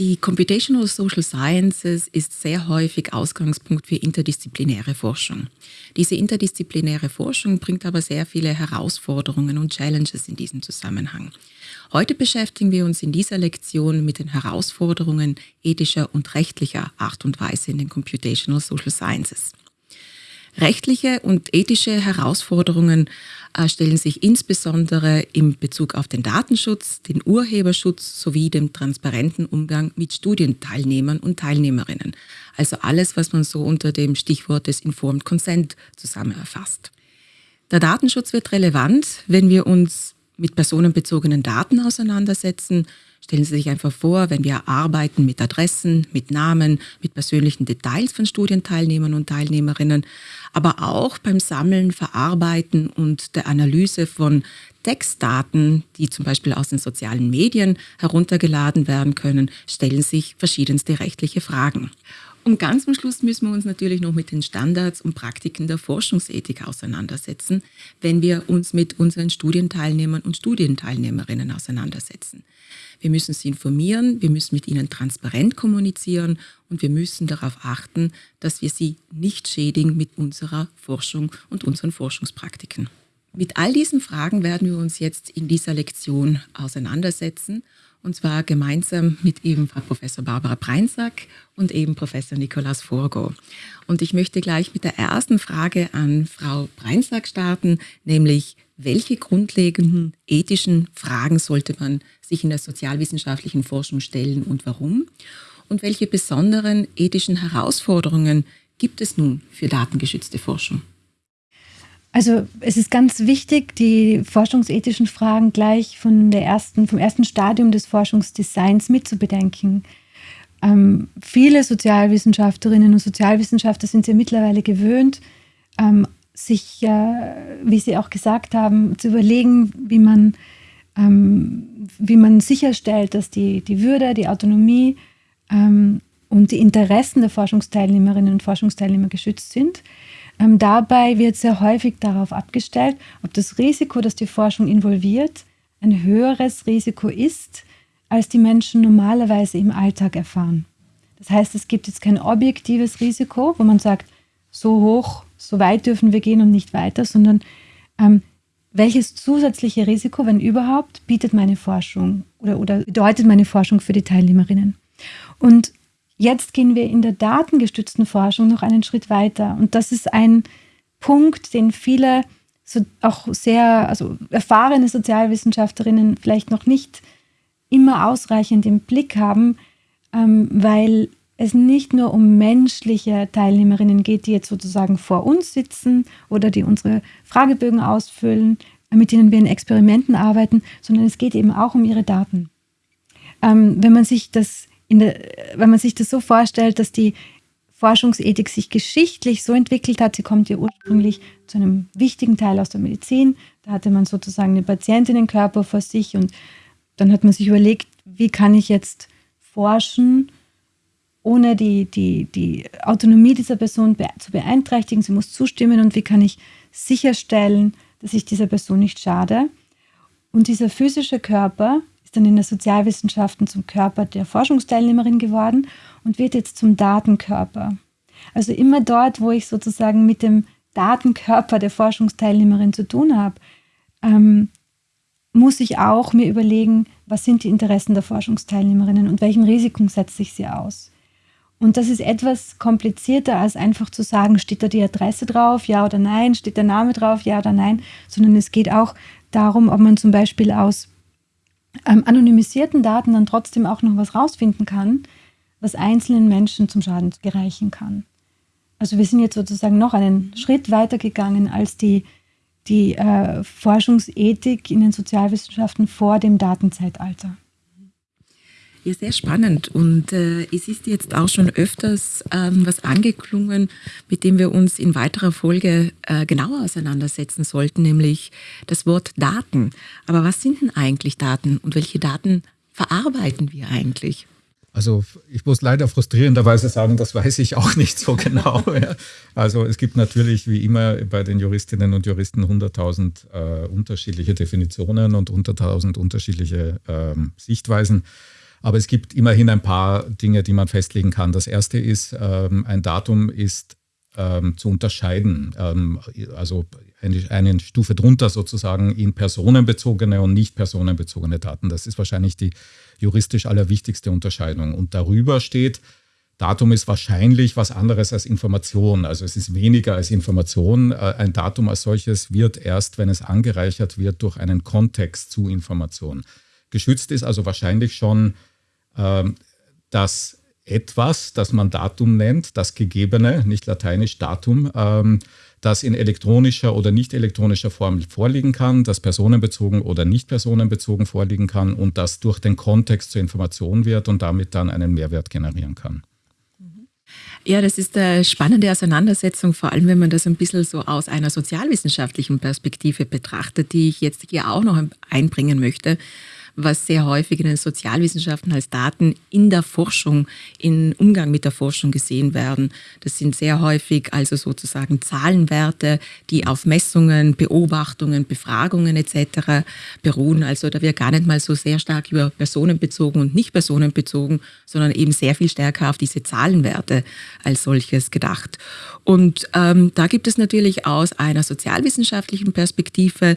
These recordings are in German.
Die Computational Social Sciences ist sehr häufig Ausgangspunkt für interdisziplinäre Forschung. Diese interdisziplinäre Forschung bringt aber sehr viele Herausforderungen und Challenges in diesem Zusammenhang. Heute beschäftigen wir uns in dieser Lektion mit den Herausforderungen ethischer und rechtlicher Art und Weise in den Computational Social Sciences. Rechtliche und ethische Herausforderungen äh, stellen sich insbesondere im Bezug auf den Datenschutz, den Urheberschutz sowie dem transparenten Umgang mit Studienteilnehmern und Teilnehmerinnen. Also alles, was man so unter dem Stichwort des Informed Consent zusammenerfasst. Der Datenschutz wird relevant, wenn wir uns mit personenbezogenen Daten auseinandersetzen, Stellen Sie sich einfach vor, wenn wir arbeiten mit Adressen, mit Namen, mit persönlichen Details von Studienteilnehmern und Teilnehmerinnen, aber auch beim Sammeln, Verarbeiten und der Analyse von Textdaten, die zum Beispiel aus den sozialen Medien heruntergeladen werden können, stellen sich verschiedenste rechtliche Fragen. Und ganz am Schluss müssen wir uns natürlich noch mit den Standards und Praktiken der Forschungsethik auseinandersetzen, wenn wir uns mit unseren Studienteilnehmern und Studienteilnehmerinnen auseinandersetzen. Wir müssen sie informieren, wir müssen mit ihnen transparent kommunizieren und wir müssen darauf achten, dass wir sie nicht schädigen mit unserer Forschung und unseren Forschungspraktiken. Mit all diesen Fragen werden wir uns jetzt in dieser Lektion auseinandersetzen und zwar gemeinsam mit eben Frau Professor Barbara Breinsack und eben Professor Nikolaus Forgo. Und ich möchte gleich mit der ersten Frage an Frau Breinsack starten, nämlich welche grundlegenden ethischen Fragen sollte man sich in der sozialwissenschaftlichen Forschung stellen und warum? Und welche besonderen ethischen Herausforderungen gibt es nun für datengeschützte Forschung? Also es ist ganz wichtig, die forschungsethischen Fragen gleich von der ersten, vom ersten Stadium des Forschungsdesigns mitzubedenken. Ähm, viele Sozialwissenschaftlerinnen und Sozialwissenschaftler sind ja mittlerweile gewöhnt, ähm, sich, äh, wie Sie auch gesagt haben, zu überlegen, wie man, ähm, wie man sicherstellt, dass die, die Würde, die Autonomie ähm, und die Interessen der Forschungsteilnehmerinnen und Forschungsteilnehmer geschützt sind. Ähm, dabei wird sehr häufig darauf abgestellt, ob das Risiko, das die Forschung involviert, ein höheres Risiko ist, als die Menschen normalerweise im Alltag erfahren. Das heißt, es gibt jetzt kein objektives Risiko, wo man sagt, so hoch, so weit dürfen wir gehen und nicht weiter, sondern ähm, welches zusätzliche Risiko, wenn überhaupt, bietet meine Forschung oder, oder bedeutet meine Forschung für die Teilnehmerinnen? Und Jetzt gehen wir in der datengestützten Forschung noch einen Schritt weiter. Und das ist ein Punkt, den viele so auch sehr also erfahrene Sozialwissenschaftlerinnen vielleicht noch nicht immer ausreichend im Blick haben, ähm, weil es nicht nur um menschliche Teilnehmerinnen geht, die jetzt sozusagen vor uns sitzen oder die unsere Fragebögen ausfüllen, mit denen wir in Experimenten arbeiten, sondern es geht eben auch um ihre Daten. Ähm, wenn man sich das der, wenn man sich das so vorstellt, dass die Forschungsethik sich geschichtlich so entwickelt hat, sie kommt ja ursprünglich zu einem wichtigen Teil aus der Medizin. Da hatte man sozusagen den Patientinnenkörper vor sich und dann hat man sich überlegt, wie kann ich jetzt forschen, ohne die, die, die Autonomie dieser Person zu beeinträchtigen. Sie muss zustimmen und wie kann ich sicherstellen, dass ich dieser Person nicht schade. Und dieser physische Körper ist dann in der Sozialwissenschaften zum Körper der Forschungsteilnehmerin geworden und wird jetzt zum Datenkörper. Also immer dort, wo ich sozusagen mit dem Datenkörper der Forschungsteilnehmerin zu tun habe, ähm, muss ich auch mir überlegen, was sind die Interessen der Forschungsteilnehmerinnen und welchen Risiken setze ich sie aus. Und das ist etwas komplizierter als einfach zu sagen, steht da die Adresse drauf, ja oder nein, steht der Name drauf, ja oder nein, sondern es geht auch darum, ob man zum Beispiel aus ähm, anonymisierten Daten dann trotzdem auch noch was rausfinden kann, was einzelnen Menschen zum Schaden gereichen kann. Also wir sind jetzt sozusagen noch einen Schritt weiter gegangen als die, die äh, Forschungsethik in den Sozialwissenschaften vor dem Datenzeitalter. Ja, sehr spannend. Und äh, es ist jetzt auch schon öfters ähm, was angeklungen, mit dem wir uns in weiterer Folge äh, genauer auseinandersetzen sollten, nämlich das Wort Daten. Aber was sind denn eigentlich Daten und welche Daten verarbeiten wir eigentlich? Also ich muss leider frustrierenderweise sagen, das weiß ich auch nicht so genau. Also es gibt natürlich wie immer bei den Juristinnen und Juristen 100.000 äh, unterschiedliche Definitionen und 100.000 unterschiedliche ähm, Sichtweisen. Aber es gibt immerhin ein paar Dinge, die man festlegen kann. Das erste ist, ähm, ein Datum ist ähm, zu unterscheiden. Ähm, also eine, eine, Stufe drunter sozusagen in personenbezogene und nicht personenbezogene Daten. Das ist wahrscheinlich die juristisch allerwichtigste Unterscheidung. Und darüber steht, Datum ist wahrscheinlich was anderes als Information. Also es ist weniger als Information. Äh, ein Datum als solches wird erst, wenn es angereichert wird, durch einen Kontext zu Information. Geschützt ist also wahrscheinlich schon ähm, das etwas, das man Datum nennt, das Gegebene, nicht lateinisch Datum, ähm, das in elektronischer oder nicht elektronischer Form vorliegen kann, das personenbezogen oder nicht personenbezogen vorliegen kann und das durch den Kontext zur Information wird und damit dann einen Mehrwert generieren kann. Ja, das ist eine spannende Auseinandersetzung, vor allem wenn man das ein bisschen so aus einer sozialwissenschaftlichen Perspektive betrachtet, die ich jetzt hier auch noch einbringen möchte was sehr häufig in den Sozialwissenschaften als Daten in der Forschung, im Umgang mit der Forschung gesehen werden. Das sind sehr häufig also sozusagen Zahlenwerte, die auf Messungen, Beobachtungen, Befragungen etc. beruhen. Also da wird gar nicht mal so sehr stark über personenbezogen und nicht personenbezogen, sondern eben sehr viel stärker auf diese Zahlenwerte als solches gedacht. Und ähm, da gibt es natürlich aus einer sozialwissenschaftlichen Perspektive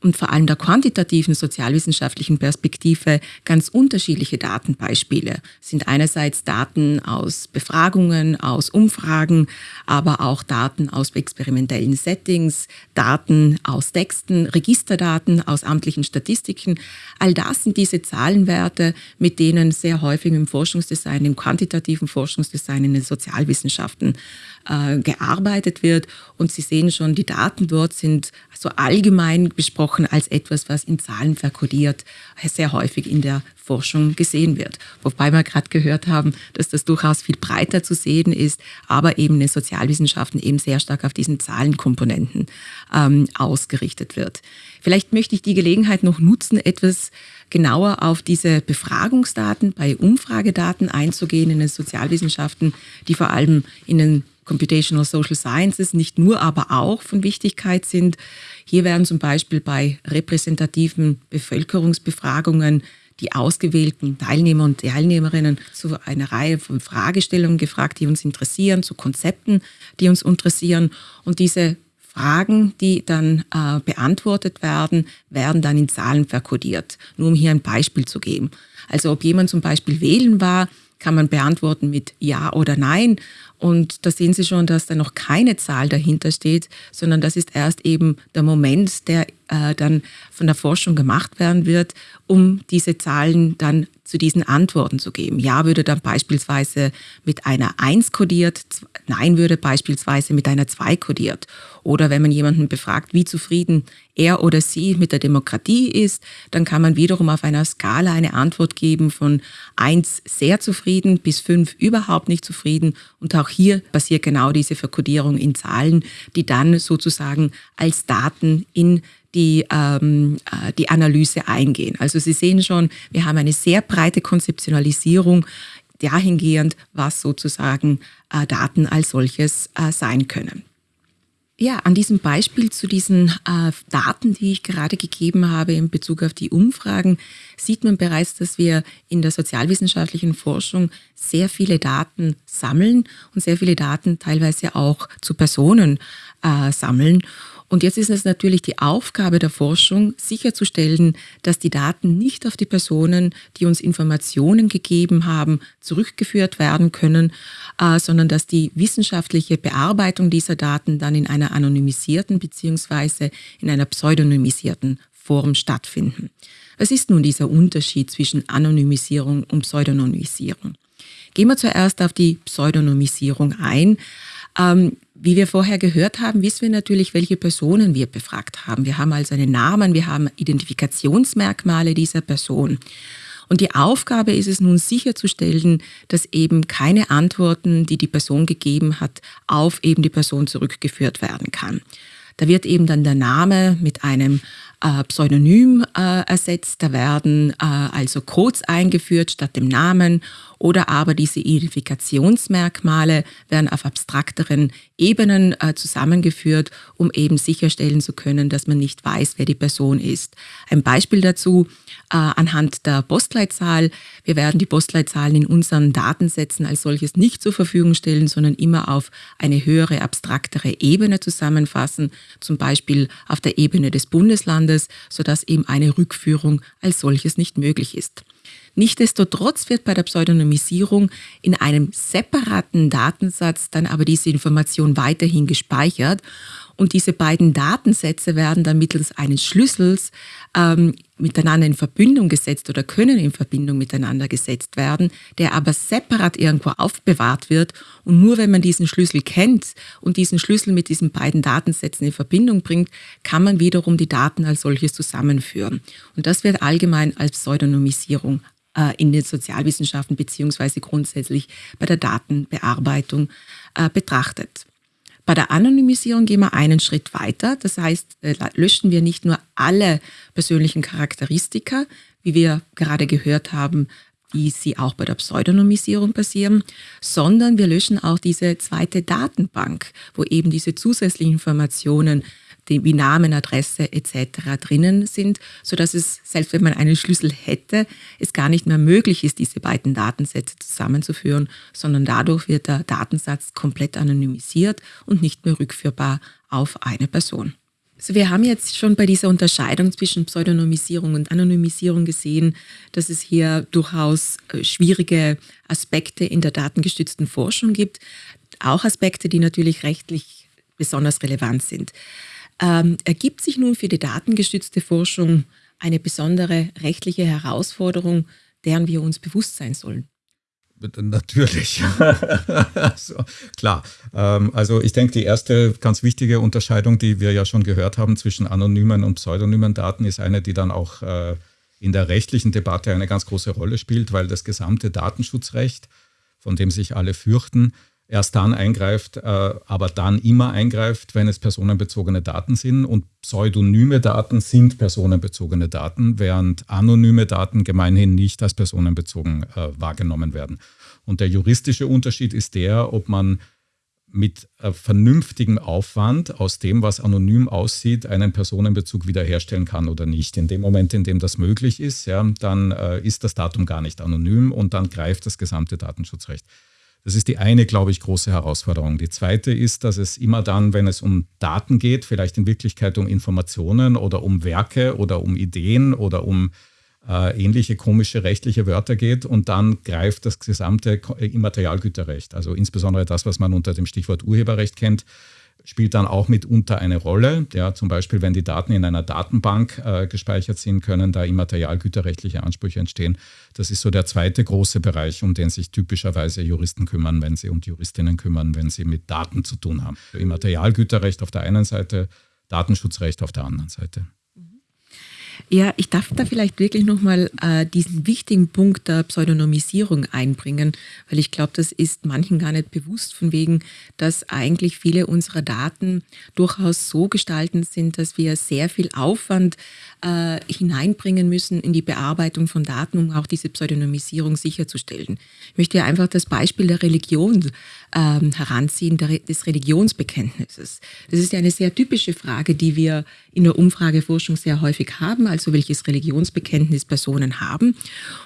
und vor allem der quantitativen sozialwissenschaftlichen Perspektive ganz unterschiedliche Datenbeispiele. Es sind einerseits Daten aus Befragungen, aus Umfragen, aber auch Daten aus experimentellen Settings, Daten aus Texten, Registerdaten aus amtlichen Statistiken. All das sind diese Zahlenwerte, mit denen sehr häufig im Forschungsdesign, im quantitativen Forschungsdesign in den Sozialwissenschaften äh, gearbeitet wird. Und Sie sehen schon, die Daten dort sind so allgemein besprochen als etwas, was in Zahlen verkodiert sehr häufig in der Forschung gesehen wird. Wobei wir gerade gehört haben, dass das durchaus viel breiter zu sehen ist, aber eben in den Sozialwissenschaften eben sehr stark auf diesen Zahlenkomponenten ähm, ausgerichtet wird. Vielleicht möchte ich die Gelegenheit noch nutzen, etwas genauer auf diese Befragungsdaten bei Umfragedaten einzugehen in den Sozialwissenschaften, die vor allem in den Computational Social Sciences nicht nur, aber auch von Wichtigkeit sind. Hier werden zum Beispiel bei repräsentativen Bevölkerungsbefragungen die ausgewählten Teilnehmer und Teilnehmerinnen zu einer Reihe von Fragestellungen gefragt, die uns interessieren, zu Konzepten, die uns interessieren. Und diese Fragen, die dann äh, beantwortet werden, werden dann in Zahlen verkodiert. Nur um hier ein Beispiel zu geben. Also ob jemand zum Beispiel wählen war, kann man beantworten mit Ja oder Nein. Und da sehen Sie schon, dass da noch keine Zahl dahinter steht, sondern das ist erst eben der Moment, der äh, dann von der Forschung gemacht werden wird, um diese Zahlen dann zu diesen Antworten zu geben. Ja würde dann beispielsweise mit einer 1 kodiert, Nein würde beispielsweise mit einer 2 kodiert. Oder wenn man jemanden befragt, wie zufrieden er oder sie mit der Demokratie ist, dann kann man wiederum auf einer Skala eine Antwort geben von 1 sehr zufrieden bis 5 überhaupt nicht zufrieden. Und auch hier passiert genau diese Verkodierung in Zahlen, die dann sozusagen als Daten in die, ähm, äh, die Analyse eingehen. Also Sie sehen schon, wir haben eine sehr breite Konzeptionalisierung dahingehend, was sozusagen äh, Daten als solches äh, sein können. Ja, an diesem Beispiel zu diesen äh, Daten, die ich gerade gegeben habe in Bezug auf die Umfragen, sieht man bereits, dass wir in der sozialwissenschaftlichen Forschung sehr viele Daten sammeln und sehr viele Daten teilweise auch zu Personen äh, sammeln. Und jetzt ist es natürlich die Aufgabe der Forschung, sicherzustellen, dass die Daten nicht auf die Personen, die uns Informationen gegeben haben, zurückgeführt werden können, äh, sondern dass die wissenschaftliche Bearbeitung dieser Daten dann in einer anonymisierten beziehungsweise in einer pseudonymisierten Form stattfinden. Was ist nun dieser Unterschied zwischen Anonymisierung und Pseudonymisierung? Gehen wir zuerst auf die Pseudonymisierung ein. Ähm, wie wir vorher gehört haben, wissen wir natürlich, welche Personen wir befragt haben. Wir haben also einen Namen, wir haben Identifikationsmerkmale dieser Person. Und die Aufgabe ist es nun sicherzustellen, dass eben keine Antworten, die die Person gegeben hat, auf eben die Person zurückgeführt werden kann. Da wird eben dann der Name mit einem äh, Pseudonym äh, ersetzt. Da werden äh, also Codes eingeführt statt dem Namen oder aber diese Identifikationsmerkmale werden auf abstrakteren Ebenen äh, zusammengeführt, um eben sicherstellen zu können, dass man nicht weiß, wer die Person ist. Ein Beispiel dazu äh, anhand der Postleitzahl. Wir werden die Postleitzahlen in unseren Datensätzen als solches nicht zur Verfügung stellen, sondern immer auf eine höhere, abstraktere Ebene zusammenfassen, zum Beispiel auf der Ebene des Bundeslandes, sodass eben eine Rückführung als solches nicht möglich ist. Nichtsdestotrotz wird bei der Pseudonymisierung in einem separaten Datensatz dann aber diese Information weiterhin gespeichert und diese beiden Datensätze werden dann mittels eines Schlüssels ähm, miteinander in Verbindung gesetzt oder können in Verbindung miteinander gesetzt werden, der aber separat irgendwo aufbewahrt wird. Und nur wenn man diesen Schlüssel kennt und diesen Schlüssel mit diesen beiden Datensätzen in Verbindung bringt, kann man wiederum die Daten als solches zusammenführen. Und das wird allgemein als Pseudonymisierung äh, in den Sozialwissenschaften beziehungsweise grundsätzlich bei der Datenbearbeitung äh, betrachtet. Bei der Anonymisierung gehen wir einen Schritt weiter. Das heißt, äh, löschen wir nicht nur alle persönlichen Charakteristika, wie wir gerade gehört haben, wie sie auch bei der Pseudonymisierung passieren, sondern wir löschen auch diese zweite Datenbank, wo eben diese zusätzlichen Informationen wie Namen, Adresse etc. drinnen sind, sodass es, selbst wenn man einen Schlüssel hätte, es gar nicht mehr möglich ist, diese beiden Datensätze zusammenzuführen, sondern dadurch wird der Datensatz komplett anonymisiert und nicht mehr rückführbar auf eine Person. Also wir haben jetzt schon bei dieser Unterscheidung zwischen Pseudonymisierung und Anonymisierung gesehen, dass es hier durchaus äh, schwierige Aspekte in der datengestützten Forschung gibt, auch Aspekte, die natürlich rechtlich besonders relevant sind. Ähm, ergibt sich nun für die datengestützte Forschung eine besondere rechtliche Herausforderung, deren wir uns bewusst sein sollen? Natürlich. so, klar. Ähm, also ich denke, die erste ganz wichtige Unterscheidung, die wir ja schon gehört haben zwischen anonymen und pseudonymen Daten, ist eine, die dann auch äh, in der rechtlichen Debatte eine ganz große Rolle spielt, weil das gesamte Datenschutzrecht, von dem sich alle fürchten, erst dann eingreift, äh, aber dann immer eingreift, wenn es personenbezogene Daten sind. Und pseudonyme Daten sind personenbezogene Daten, während anonyme Daten gemeinhin nicht als personenbezogen äh, wahrgenommen werden. Und der juristische Unterschied ist der, ob man mit äh, vernünftigem Aufwand aus dem, was anonym aussieht, einen Personenbezug wiederherstellen kann oder nicht. In dem Moment, in dem das möglich ist, ja, dann äh, ist das Datum gar nicht anonym und dann greift das gesamte Datenschutzrecht. Das ist die eine, glaube ich, große Herausforderung. Die zweite ist, dass es immer dann, wenn es um Daten geht, vielleicht in Wirklichkeit um Informationen oder um Werke oder um Ideen oder um äh, ähnliche komische rechtliche Wörter geht und dann greift das gesamte Immaterialgüterrecht, also insbesondere das, was man unter dem Stichwort Urheberrecht kennt, spielt dann auch mitunter eine Rolle. Ja, zum Beispiel, wenn die Daten in einer Datenbank äh, gespeichert sind, können da immaterialgüterrechtliche Ansprüche entstehen. Das ist so der zweite große Bereich, um den sich typischerweise Juristen kümmern, wenn sie und Juristinnen kümmern, wenn sie mit Daten zu tun haben. Immaterialgüterrecht auf der einen Seite, Datenschutzrecht auf der anderen Seite. Ja, ich darf da vielleicht wirklich nochmal äh, diesen wichtigen Punkt der Pseudonymisierung einbringen, weil ich glaube, das ist manchen gar nicht bewusst, von wegen, dass eigentlich viele unserer Daten durchaus so gestalten sind, dass wir sehr viel Aufwand äh, hineinbringen müssen in die Bearbeitung von Daten, um auch diese Pseudonymisierung sicherzustellen. Ich möchte einfach das Beispiel der Religion ähm, heranziehen, der, des Religionsbekenntnisses. Das ist ja eine sehr typische Frage, die wir in der Umfrageforschung sehr häufig haben, also welches Religionsbekenntnis Personen haben.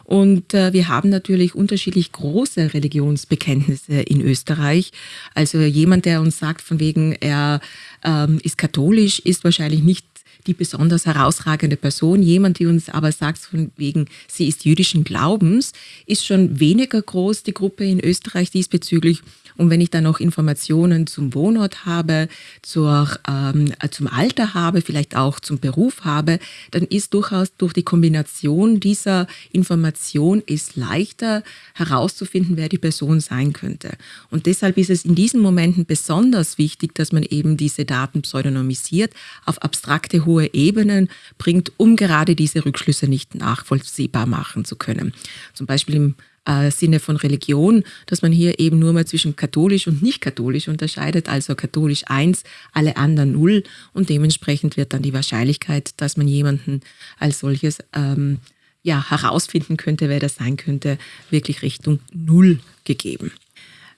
Und äh, wir haben natürlich unterschiedlich große Religionsbekenntnisse in Österreich. Also jemand, der uns sagt, von wegen er ähm, ist katholisch, ist wahrscheinlich nicht die besonders herausragende Person. Jemand, die uns aber sagt, von wegen, sie ist jüdischen Glaubens, ist schon weniger groß, die Gruppe in Österreich diesbezüglich. Und wenn ich dann noch Informationen zum Wohnort habe, zur, ähm, zum Alter habe, vielleicht auch zum Beruf habe, dann ist durchaus durch die Kombination dieser Information ist leichter herauszufinden, wer die Person sein könnte. Und deshalb ist es in diesen Momenten besonders wichtig, dass man eben diese Daten pseudonymisiert, auf abstrakte hohe Ebenen bringt, um gerade diese Rückschlüsse nicht nachvollziehbar machen zu können. Zum Beispiel im äh, Sinne von Religion, dass man hier eben nur mal zwischen katholisch und nicht katholisch unterscheidet, also katholisch 1, alle anderen 0 und dementsprechend wird dann die Wahrscheinlichkeit, dass man jemanden als solches ähm, ja, herausfinden könnte, wer das sein könnte, wirklich Richtung 0 gegeben.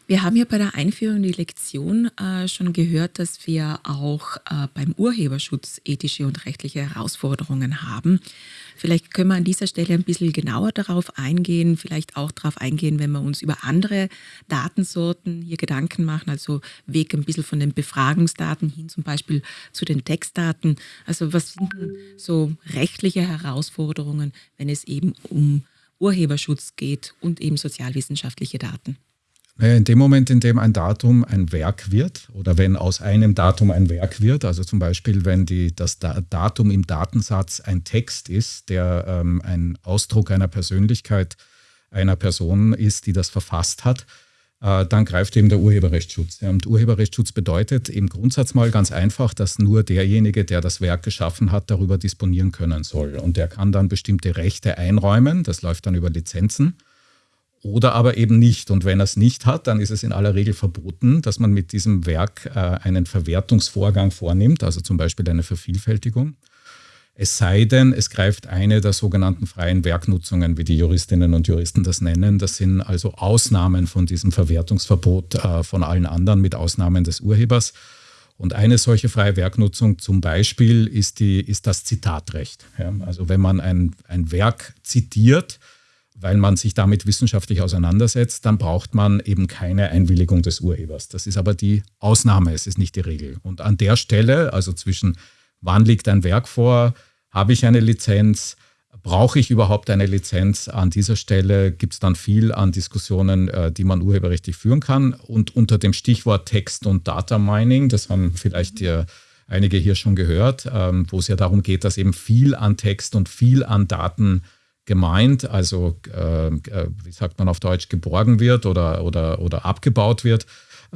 Wir haben ja bei der Einführung in die Lektion äh, schon gehört, dass wir auch äh, beim Urheberschutz ethische und rechtliche Herausforderungen haben. Vielleicht können wir an dieser Stelle ein bisschen genauer darauf eingehen, vielleicht auch darauf eingehen, wenn wir uns über andere Datensorten hier Gedanken machen, also Weg ein bisschen von den Befragungsdaten hin zum Beispiel zu den Textdaten. Also was sind so rechtliche Herausforderungen, wenn es eben um Urheberschutz geht und eben sozialwissenschaftliche Daten? In dem Moment, in dem ein Datum ein Werk wird oder wenn aus einem Datum ein Werk wird, also zum Beispiel, wenn die, das Datum im Datensatz ein Text ist, der ähm, ein Ausdruck einer Persönlichkeit einer Person ist, die das verfasst hat, äh, dann greift eben der Urheberrechtsschutz. Und Urheberrechtsschutz bedeutet im Grundsatz mal ganz einfach, dass nur derjenige, der das Werk geschaffen hat, darüber disponieren können soll. Und der kann dann bestimmte Rechte einräumen, das läuft dann über Lizenzen oder aber eben nicht. Und wenn er es nicht hat, dann ist es in aller Regel verboten, dass man mit diesem Werk äh, einen Verwertungsvorgang vornimmt, also zum Beispiel eine Vervielfältigung. Es sei denn, es greift eine der sogenannten freien Werknutzungen, wie die Juristinnen und Juristen das nennen. Das sind also Ausnahmen von diesem Verwertungsverbot äh, von allen anderen, mit Ausnahmen des Urhebers. Und eine solche freie Werknutzung zum Beispiel ist, die, ist das Zitatrecht. Ja, also wenn man ein, ein Werk zitiert, weil man sich damit wissenschaftlich auseinandersetzt, dann braucht man eben keine Einwilligung des Urhebers. Das ist aber die Ausnahme, es ist nicht die Regel. Und an der Stelle, also zwischen wann liegt ein Werk vor, habe ich eine Lizenz, brauche ich überhaupt eine Lizenz? An dieser Stelle gibt es dann viel an Diskussionen, äh, die man urheberrechtlich führen kann. Und unter dem Stichwort Text und Data Mining, das haben vielleicht die, einige hier schon gehört, ähm, wo es ja darum geht, dass eben viel an Text und viel an Daten gemeint, also äh, äh, wie sagt man auf Deutsch, geborgen wird oder, oder, oder abgebaut wird.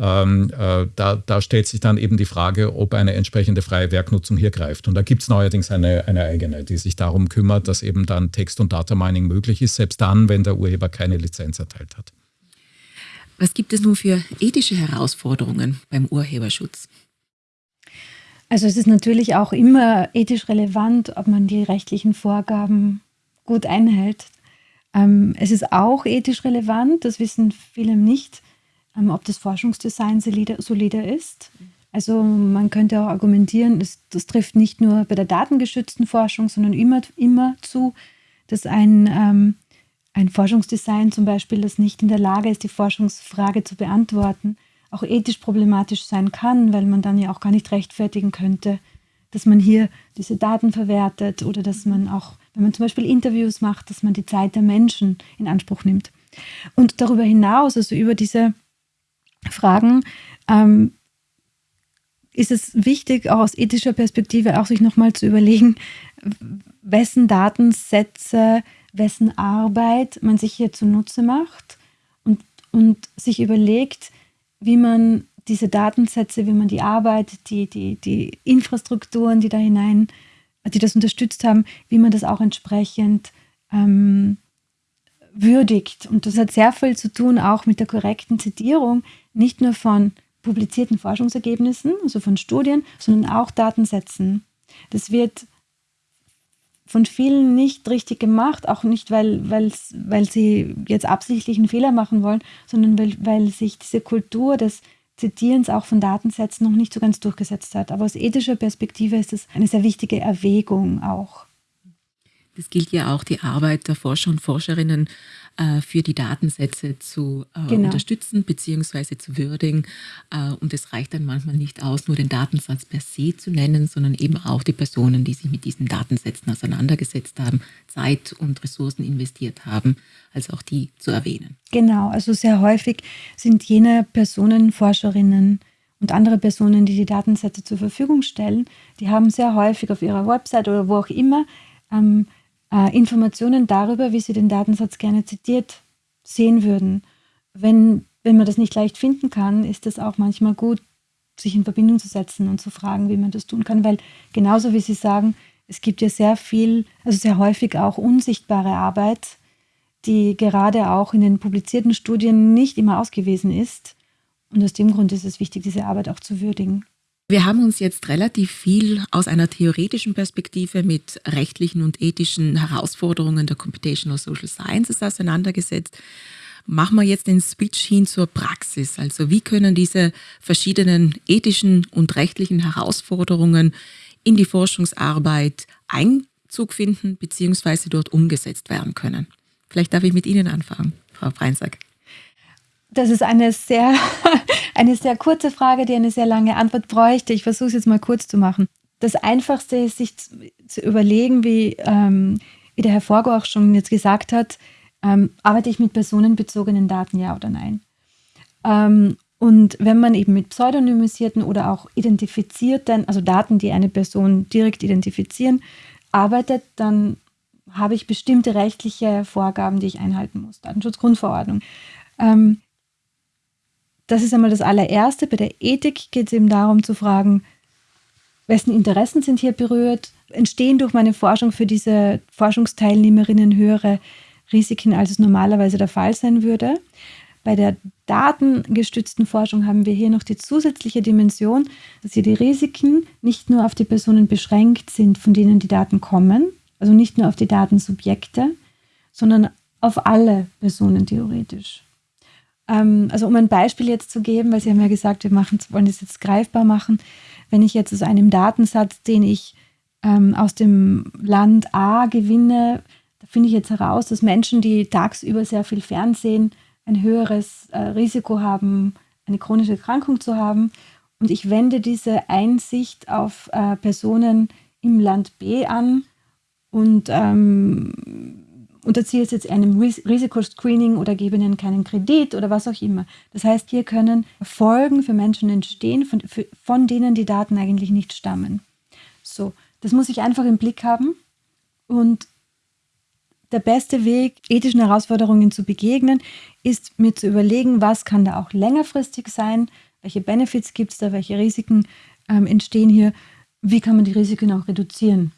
Ähm, äh, da, da, stellt sich dann eben die Frage, ob eine entsprechende freie Werknutzung hier greift. Und da gibt es neuerdings eine, eine eigene, die sich darum kümmert, dass eben dann Text- und Data Mining möglich ist, selbst dann, wenn der Urheber keine Lizenz erteilt hat. Was gibt es nun für ethische Herausforderungen beim Urheberschutz? Also es ist natürlich auch immer ethisch relevant, ob man die rechtlichen Vorgaben gut einhält. Ähm, es ist auch ethisch relevant, das wissen viele nicht, ähm, ob das Forschungsdesign solide, solide ist. Also man könnte auch argumentieren, das, das, trifft nicht nur bei der datengeschützten Forschung, sondern immer, immer zu, dass ein, ähm, ein Forschungsdesign zum Beispiel, das nicht in der Lage ist, die Forschungsfrage zu beantworten, auch ethisch problematisch sein kann, weil man dann ja auch gar nicht rechtfertigen könnte, dass man hier diese Daten verwertet oder dass man auch wenn man zum Beispiel Interviews macht, dass man die Zeit der Menschen in Anspruch nimmt. Und darüber hinaus, also über diese Fragen, ähm, ist es wichtig, auch aus ethischer Perspektive auch sich nochmal zu überlegen, wessen Datensätze, wessen Arbeit man sich hier zunutze macht und, und sich überlegt, wie man diese Datensätze, wie man die Arbeit, die, die, die Infrastrukturen, die da hinein die das unterstützt haben, wie man das auch entsprechend ähm, würdigt. Und das hat sehr viel zu tun auch mit der korrekten Zitierung, nicht nur von publizierten Forschungsergebnissen, also von Studien, sondern auch Datensätzen. Das wird von vielen nicht richtig gemacht, auch nicht, weil, weil sie jetzt absichtlich einen Fehler machen wollen, sondern weil, weil sich diese Kultur des Zitierens auch von Datensätzen noch nicht so ganz durchgesetzt hat. Aber aus ethischer Perspektive ist es eine sehr wichtige Erwägung auch. Das gilt ja auch die Arbeit der Forscher und Forscherinnen äh, für die Datensätze zu äh, genau. unterstützen bzw. zu würdigen. Äh, und es reicht dann manchmal nicht aus, nur den Datensatz per se zu nennen, sondern eben auch die Personen, die sich mit diesen Datensätzen auseinandergesetzt haben, Zeit und Ressourcen investiert haben, also auch die zu erwähnen. Genau, also sehr häufig sind jene Personen, Forscherinnen, und andere Personen, die die Datensätze zur Verfügung stellen, die haben sehr häufig auf ihrer Website oder wo auch immer ähm, äh, Informationen darüber, wie sie den Datensatz gerne zitiert sehen würden. Wenn, wenn man das nicht leicht finden kann, ist es auch manchmal gut, sich in Verbindung zu setzen und zu fragen, wie man das tun kann, weil genauso wie Sie sagen, es gibt ja sehr viel, also sehr häufig auch unsichtbare Arbeit, die gerade auch in den publizierten Studien nicht immer ausgewiesen ist. Und aus dem Grund ist es wichtig, diese Arbeit auch zu würdigen. Wir haben uns jetzt relativ viel aus einer theoretischen Perspektive mit rechtlichen und ethischen Herausforderungen der Computational Social Sciences auseinandergesetzt. Machen wir jetzt den Switch hin zur Praxis. Also wie können diese verschiedenen ethischen und rechtlichen Herausforderungen in die Forschungsarbeit Einzug finden bzw. dort umgesetzt werden können? Vielleicht darf ich mit Ihnen anfangen, Frau Breinsack. Das ist eine sehr, eine sehr kurze Frage, die eine sehr lange Antwort bräuchte. Ich versuche es jetzt mal kurz zu machen. Das Einfachste ist, sich zu überlegen, wie, ähm, wie der Herr Forgo auch schon jetzt gesagt hat, ähm, arbeite ich mit personenbezogenen Daten, ja oder nein? Ähm, und wenn man eben mit pseudonymisierten oder auch identifizierten, also Daten, die eine Person direkt identifizieren, arbeitet, dann habe ich bestimmte rechtliche Vorgaben, die ich einhalten muss. Datenschutzgrundverordnung. Ähm, das ist einmal das allererste. Bei der Ethik geht es eben darum zu fragen, wessen Interessen sind hier berührt? Entstehen durch meine Forschung für diese Forschungsteilnehmerinnen höhere Risiken, als es normalerweise der Fall sein würde? Bei der datengestützten Forschung haben wir hier noch die zusätzliche Dimension, dass hier die Risiken nicht nur auf die Personen beschränkt sind, von denen die Daten kommen, also nicht nur auf die Datensubjekte, sondern auf alle Personen theoretisch. Ähm, also um ein Beispiel jetzt zu geben, weil Sie haben ja gesagt, wir machen, wollen das jetzt greifbar machen. Wenn ich jetzt aus einem Datensatz, den ich ähm, aus dem Land A gewinne, da finde ich jetzt heraus, dass Menschen, die tagsüber sehr viel Fernsehen, ein höheres äh, Risiko haben, eine chronische Erkrankung zu haben. Und ich wende diese Einsicht auf äh, Personen im Land B an und ähm, unterziehe es jetzt einem Risikoscreening oder gebe ihnen keinen Kredit oder was auch immer. Das heißt, hier können Folgen für Menschen entstehen, von, für, von denen die Daten eigentlich nicht stammen. So, das muss ich einfach im Blick haben und der beste Weg, ethischen Herausforderungen zu begegnen, ist mir zu überlegen, was kann da auch längerfristig sein, welche Benefits gibt es da, welche Risiken ähm, entstehen hier, wie kann man die Risiken auch reduzieren.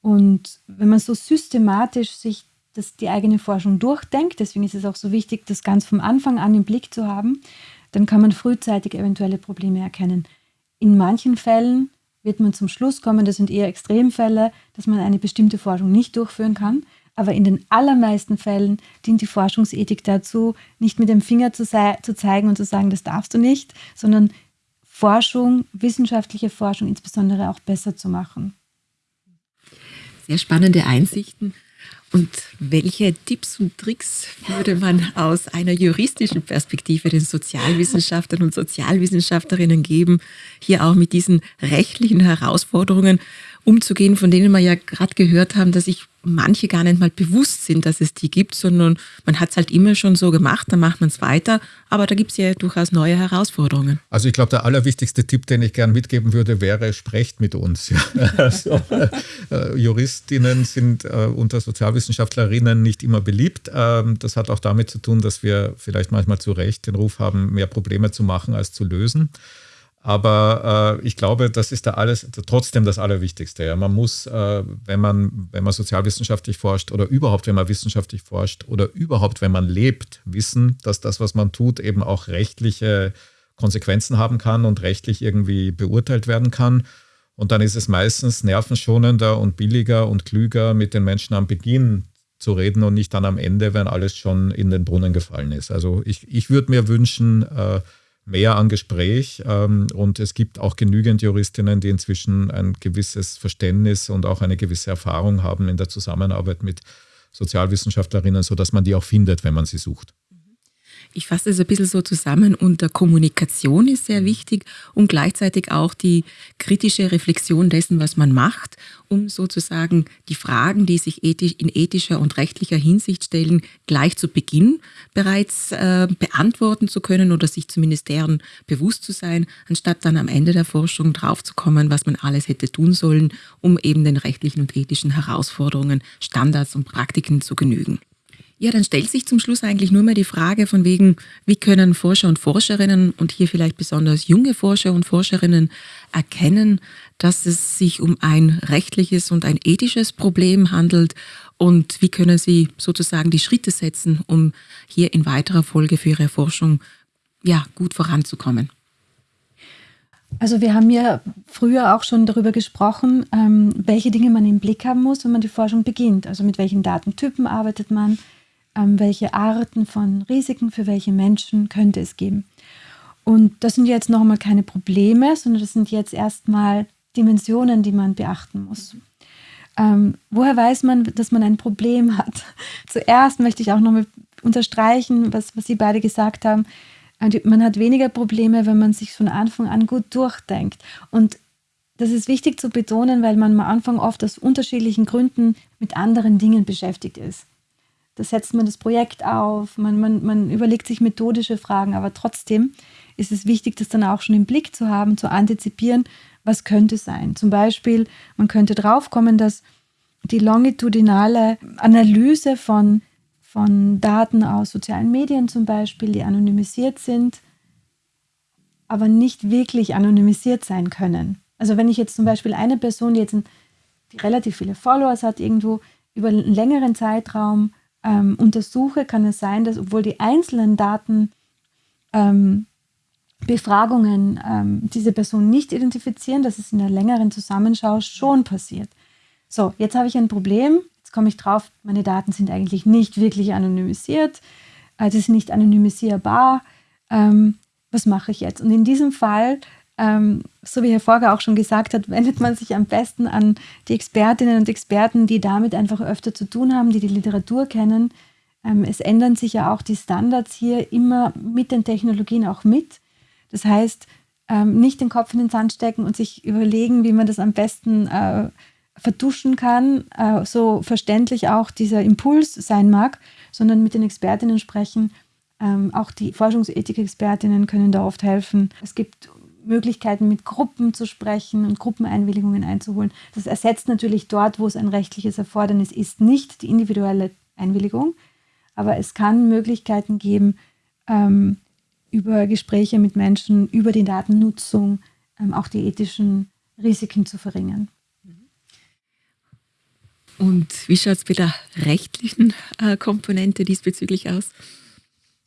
Und wenn man so systematisch sich das, die eigene Forschung durchdenkt, deswegen ist es auch so wichtig, das ganz vom Anfang an im Blick zu haben, dann kann man frühzeitig eventuelle Probleme erkennen. In manchen Fällen wird man zum Schluss kommen, das sind eher Extremfälle, dass man eine bestimmte Forschung nicht durchführen kann. Aber in den allermeisten Fällen dient die Forschungsethik dazu, nicht mit dem Finger zu, zu zeigen und zu sagen, das darfst du nicht, sondern Forschung, wissenschaftliche Forschung insbesondere auch besser zu machen. Sehr spannende Einsichten. Und welche Tipps und Tricks würde man aus einer juristischen Perspektive den Sozialwissenschaftlern und Sozialwissenschaftlerinnen geben, hier auch mit diesen rechtlichen Herausforderungen umzugehen, von denen wir ja gerade gehört haben, dass sich manche gar nicht mal bewusst sind, dass es die gibt, sondern man hat es halt immer schon so gemacht, dann macht man es weiter, aber da gibt es ja durchaus neue Herausforderungen. Also ich glaube, der allerwichtigste Tipp, den ich gern mitgeben würde, wäre, sprecht mit uns. also, äh, Juristinnen sind äh, unter Sozialwissenschaftlerinnen nicht immer beliebt. Ähm, das hat auch damit zu tun, dass wir vielleicht manchmal zu Recht den Ruf haben, mehr Probleme zu machen als zu lösen. Aber äh, ich glaube, das ist da alles trotzdem das Allerwichtigste. Ja. Man muss, äh, wenn man, wenn man sozialwissenschaftlich forscht oder überhaupt, wenn man wissenschaftlich forscht oder überhaupt, wenn man lebt, wissen, dass das, was man tut, eben auch rechtliche Konsequenzen haben kann und rechtlich irgendwie beurteilt werden kann. Und dann ist es meistens nervenschonender und billiger und klüger, mit den Menschen am Beginn zu reden und nicht dann am Ende, wenn alles schon in den Brunnen gefallen ist. Also ich, ich würde mir wünschen, äh, mehr an Gespräch. Ähm, und es gibt auch genügend Juristinnen, die inzwischen ein gewisses Verständnis und auch eine gewisse Erfahrung haben in der Zusammenarbeit mit Sozialwissenschaftlerinnen, sodass man die auch findet, wenn man sie sucht. Ich fasse es ein bisschen so zusammen unter Kommunikation ist sehr wichtig und gleichzeitig auch die kritische Reflexion dessen, was man macht, um sozusagen die Fragen, die sich ethisch, in ethischer und rechtlicher Hinsicht stellen, gleich zu Beginn bereits äh, beantworten zu können oder sich zumindest deren bewusst zu sein, anstatt dann am Ende der Forschung draufzukommen, was man alles hätte tun sollen, um eben den rechtlichen und ethischen Herausforderungen, Standards und Praktiken zu genügen. Ja, dann stellt sich zum Schluss eigentlich nur mehr die Frage von wegen, wie können Forscher und Forscherinnen und hier vielleicht besonders junge Forscher und Forscherinnen erkennen, dass es sich um ein rechtliches und ein ethisches Problem handelt und wie können sie sozusagen die Schritte setzen, um hier in weiterer Folge für ihre Forschung ja, gut voranzukommen. Also wir haben ja früher auch schon darüber gesprochen, ähm, welche Dinge man im Blick haben muss, wenn man die Forschung beginnt. Also mit welchen Datentypen arbeitet man, ähm, welche Arten von Risiken für welche Menschen könnte es geben. Und das sind jetzt nochmal keine Probleme, sondern das sind jetzt erstmal Dimensionen, die man beachten muss. Ähm, woher weiß man, dass man ein Problem hat? Zuerst möchte ich auch nochmal unterstreichen, was, was Sie beide gesagt haben. Äh, man hat weniger Probleme, wenn man sich von Anfang an gut durchdenkt. Und das ist wichtig zu betonen, weil man am Anfang oft aus unterschiedlichen Gründen mit anderen Dingen beschäftigt ist. Da setzt man das Projekt auf, man, man, man überlegt sich methodische Fragen, aber trotzdem ist es wichtig, das dann auch schon im Blick zu haben, zu antizipieren, was könnte sein. Zum Beispiel, man könnte draufkommen, dass die longitudinale Analyse von, von Daten aus sozialen Medien zum Beispiel, die anonymisiert sind, aber nicht wirklich anonymisiert sein können. Also wenn ich jetzt zum Beispiel eine Person, die jetzt ein, die relativ viele Followers hat, irgendwo über einen längeren Zeitraum ähm, untersuche, kann es sein, dass obwohl die einzelnen Daten ähm, Befragungen ähm, diese Person nicht identifizieren, dass es in der längeren Zusammenschau schon passiert. So, jetzt habe ich ein Problem. Jetzt komme ich drauf, meine Daten sind eigentlich nicht wirklich anonymisiert. Sie sind nicht anonymisierbar. Ähm, was mache ich jetzt? Und in diesem Fall ähm, so wie Herr Forger auch schon gesagt hat, wendet man sich am besten an die Expertinnen und Experten, die damit einfach öfter zu tun haben, die die Literatur kennen. Ähm, es ändern sich ja auch die Standards hier immer mit den Technologien auch mit. Das heißt, ähm, nicht den Kopf in den Sand stecken und sich überlegen, wie man das am besten äh, vertuschen kann, äh, so verständlich auch dieser Impuls sein mag, sondern mit den Expertinnen sprechen. Ähm, auch die Forschungsethik-Expertinnen können da oft helfen. Es gibt Möglichkeiten, mit Gruppen zu sprechen und Gruppeneinwilligungen einzuholen. Das ersetzt natürlich dort, wo es ein rechtliches Erfordernis ist, nicht die individuelle Einwilligung, aber es kann Möglichkeiten geben, ähm, über Gespräche mit Menschen, über die Datennutzung ähm, auch die ethischen Risiken zu verringern. Und wie schaut es mit der rechtlichen äh, Komponente diesbezüglich aus?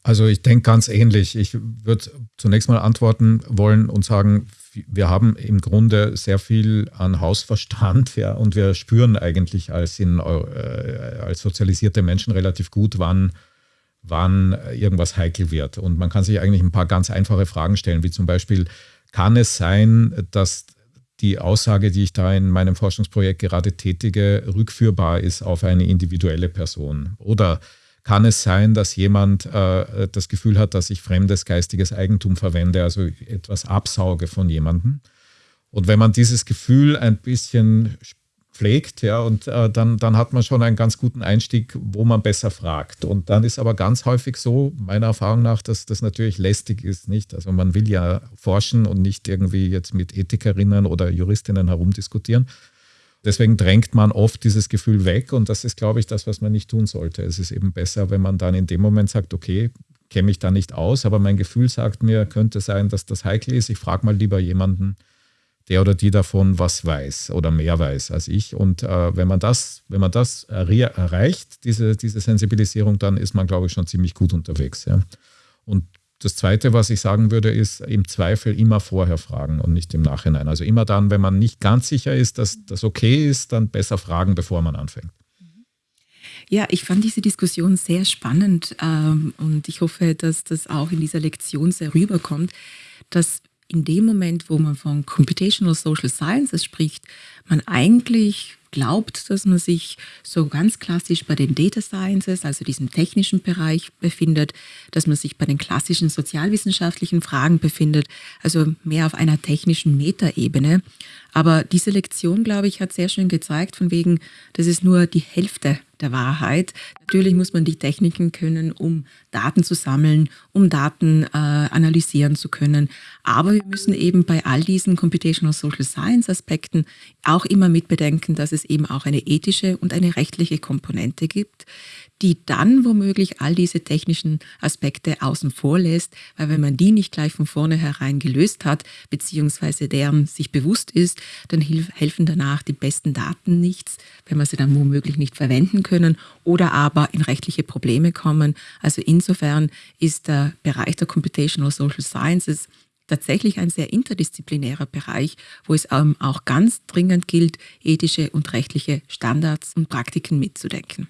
Also ich denke ganz ähnlich. Ich würde zunächst mal antworten wollen und sagen, wir haben im Grunde sehr viel an Hausverstand ja, und wir spüren eigentlich als, in, äh, als sozialisierte Menschen relativ gut, wann, wann irgendwas heikel wird. Und man kann sich eigentlich ein paar ganz einfache Fragen stellen, wie zum Beispiel, kann es sein, dass die Aussage, die ich da in meinem Forschungsprojekt gerade tätige, rückführbar ist auf eine individuelle Person? Oder kann es sein, dass jemand äh, das Gefühl hat, dass ich fremdes geistiges Eigentum verwende, also etwas absauge von jemandem. Und wenn man dieses Gefühl ein bisschen pflegt, ja, und äh, dann, dann hat man schon einen ganz guten Einstieg, wo man besser fragt. Und dann ist aber ganz häufig so, meiner Erfahrung nach, dass das natürlich lästig ist, nicht? Also man will ja forschen und nicht irgendwie jetzt mit Ethikerinnen oder Juristinnen herumdiskutieren, Deswegen drängt man oft dieses Gefühl weg und das ist, glaube ich, das, was man nicht tun sollte. Es ist eben besser, wenn man dann in dem Moment sagt, okay, kenne mich da nicht aus, aber mein Gefühl sagt mir, könnte sein, dass das heikel ist. Ich frage mal lieber jemanden, der oder die davon was weiß oder mehr weiß als ich. Und äh, wenn man das, wenn man das erreicht, diese, diese Sensibilisierung, dann ist man, glaube ich, schon ziemlich gut unterwegs. Ja. Und das Zweite, was ich sagen würde, ist im Zweifel immer vorher fragen und nicht im Nachhinein. Also immer dann, wenn man nicht ganz sicher ist, dass das okay ist, dann besser fragen, bevor man anfängt. Ja, ich fand diese Diskussion sehr spannend ähm, und ich hoffe, dass das auch in dieser Lektion sehr rüberkommt, dass in dem Moment, wo man von Computational Social Sciences spricht, man eigentlich glaubt, dass man sich so ganz klassisch bei den Data Sciences, also diesem technischen Bereich befindet, dass man sich bei den klassischen sozialwissenschaftlichen Fragen befindet, also mehr auf einer technischen Metaebene. Aber diese Lektion, glaube ich, hat sehr schön gezeigt, von wegen, das ist nur die Hälfte der Wahrheit. Natürlich muss man die Techniken können, um Daten zu sammeln, um Daten äh, analysieren zu können. Aber wir müssen eben bei all diesen Computational Social Science Aspekten auch immer mitbedenken, dass es eben auch eine ethische und eine rechtliche Komponente gibt, die dann womöglich all diese technischen Aspekte außen vor lässt, weil wenn man die nicht gleich von vornherein gelöst hat, beziehungsweise deren sich bewusst ist, dann helfen danach die besten Daten nichts, wenn man sie dann womöglich nicht verwenden können oder aber in rechtliche Probleme kommen. Also insofern ist der Bereich der Computational Social Sciences tatsächlich ein sehr interdisziplinärer Bereich, wo es auch ganz dringend gilt, ethische und rechtliche Standards und Praktiken mitzudenken.